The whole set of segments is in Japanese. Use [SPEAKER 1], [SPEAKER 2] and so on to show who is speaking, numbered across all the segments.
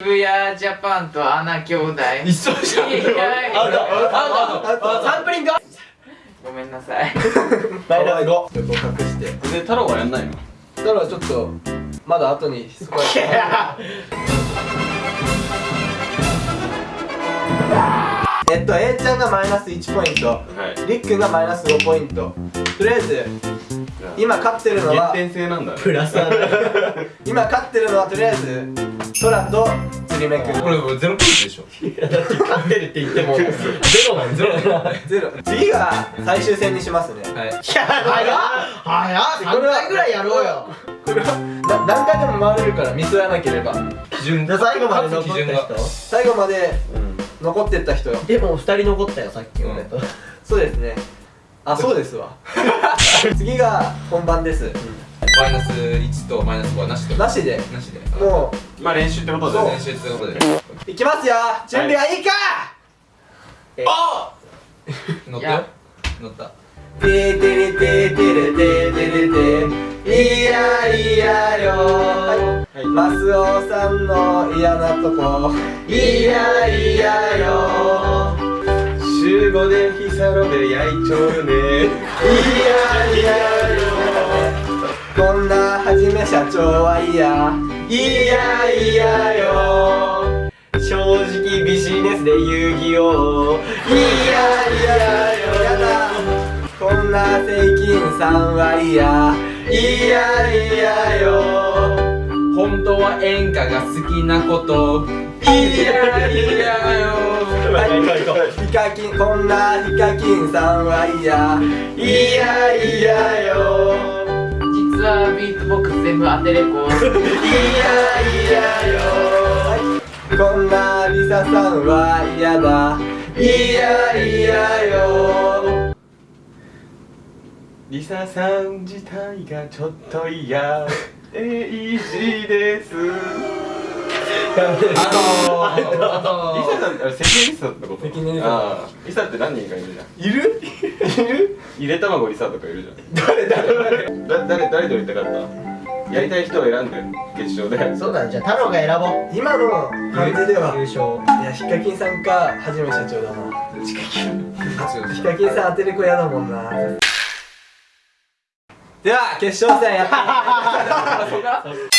[SPEAKER 1] 渋谷ジャパンとアナ兄弟。
[SPEAKER 2] 一緒じゃん。
[SPEAKER 1] いやいや
[SPEAKER 2] アウトアウトアウトサンプリング
[SPEAKER 1] ごめんなさい
[SPEAKER 3] マイナス5ちょっと隠して
[SPEAKER 2] で太郎はやんないの
[SPEAKER 3] だからちょっとまだ後にそこはえっと A ちゃんがマイナス1ポイント
[SPEAKER 2] はい
[SPEAKER 3] りっくんがマイナス5ポイントとりあえず今勝ってるのは
[SPEAKER 2] なんだね。
[SPEAKER 4] プラスアル
[SPEAKER 3] 今勝ってるのはとりあえずトラと釣り目く。ん
[SPEAKER 2] これゼロポイントでしょ。
[SPEAKER 4] 勝ってるって言ってもゼロなんゼロ
[SPEAKER 3] ゼロ。次が最終戦にしますね。
[SPEAKER 2] はい。
[SPEAKER 4] いや早っ。早っ。3回ぐらいやろうよ。
[SPEAKER 3] これはな何回でも回れるからミスらなければ。
[SPEAKER 2] 基準
[SPEAKER 4] で最後まで残った人。
[SPEAKER 3] 最後まで残ってった人
[SPEAKER 4] でも2人残ったよさっき俺と。
[SPEAKER 3] そうですねあそうですわ。次が本番です。
[SPEAKER 2] マイナス1とマイナス5はなしと？
[SPEAKER 3] なしで。
[SPEAKER 2] なしで。
[SPEAKER 3] も
[SPEAKER 2] まあ練習ってこと
[SPEAKER 3] そう
[SPEAKER 2] 練習ってことで。
[SPEAKER 3] ういきますよ。準備はいいか、
[SPEAKER 2] あ乗ったよ。乗った。
[SPEAKER 3] ててれててれててれていやいやよはいマスオさんの嫌なとこいやいやよ
[SPEAKER 2] 週5でヒサロで焼いちょるね
[SPEAKER 3] いやいやよこんなはじめ社長は嫌いやいやよ
[SPEAKER 4] 正直ビジネスで遊戯王
[SPEAKER 3] いやいやよやだこんな税金さんは嫌いやいやよ
[SPEAKER 2] 本当は演歌が好きなこと
[SPEAKER 3] いやいやよヒカキンこんなヒカキンさんは嫌い。やい。やよ
[SPEAKER 1] 実はビートボックス全部当てれこ
[SPEAKER 3] い。やい。やよこんなリサさんは嫌だい。やい。やよ
[SPEAKER 2] リサさん自体がちょっと嫌えい。じですあのー、あのー、リサさんあれ関根リサってこと
[SPEAKER 3] 関根リサ
[SPEAKER 2] リサって何人かいるじゃん
[SPEAKER 3] いるいる
[SPEAKER 2] ゆで卵リサとかいるじゃん誰誰誰だ誰誰と言いたかったやりたい人を選んで決勝で
[SPEAKER 4] そうだねじゃあ太郎が選ぼう
[SPEAKER 3] 今の感じでは
[SPEAKER 4] 優勝
[SPEAKER 3] いやヒカキンさんかはじめ社長だなヒカキンヒカキンさん当てる子嫌だもんなでは決勝戦やってみます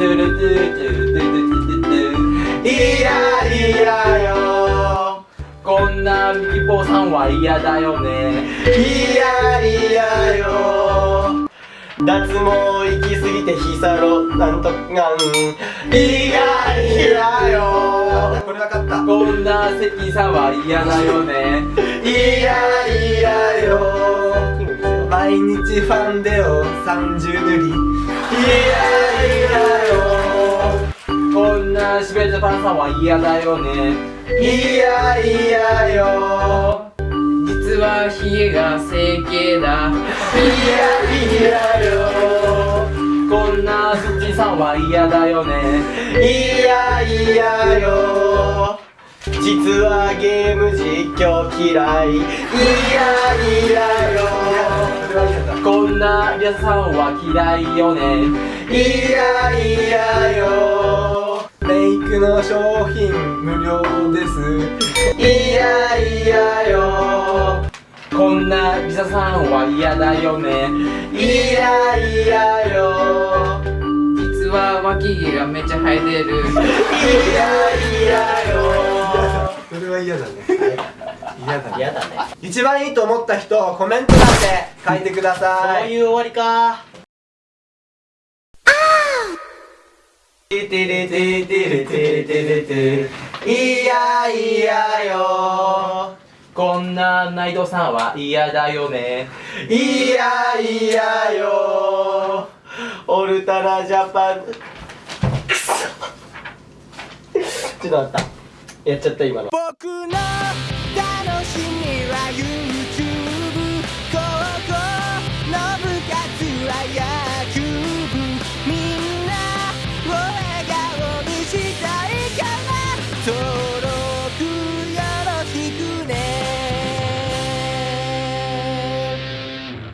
[SPEAKER 3] いやいやよ。
[SPEAKER 2] こんなミポさんは嫌だよね。
[SPEAKER 3] いやいやよ。
[SPEAKER 4] 脱毛行き過ぎてヒサロなんとがん。
[SPEAKER 3] いやいやよ。これ分かった。
[SPEAKER 2] こんな関さんは嫌だよね。
[SPEAKER 3] いやいやよ。毎日ファンデを30塗り。いやいやよ
[SPEAKER 2] シベジャパンさんは嫌だよね。
[SPEAKER 3] いやいやよ。
[SPEAKER 1] 実はヒゲが整形だ。
[SPEAKER 3] いやいやよ。
[SPEAKER 2] こんなスッチさんは嫌だよね。
[SPEAKER 3] いやいやよ。
[SPEAKER 4] 実はゲーム実況嫌い。
[SPEAKER 3] いやいやよ。
[SPEAKER 2] こんなリアさんは嫌いよね。
[SPEAKER 3] いやいやよメイクの商品無料です。いやいやよ。
[SPEAKER 2] こんなリサさんは嫌だよね。
[SPEAKER 3] いやいやよ。
[SPEAKER 1] 実は脇毛がめっちゃ生えてる。
[SPEAKER 3] いやいやよ。それは嫌だね。嫌だ
[SPEAKER 4] 嫌だね。
[SPEAKER 3] 一番いいと思った人コメント欄で書いてください。
[SPEAKER 4] そういう終わりか
[SPEAKER 3] ててれててれててれていやいやよ。
[SPEAKER 2] こんなナイトさんは嫌だよね。
[SPEAKER 3] いやいやよ。
[SPEAKER 4] オルタナジャパン。くそ。ちょっと待った。やっちゃった今の
[SPEAKER 5] 僕の。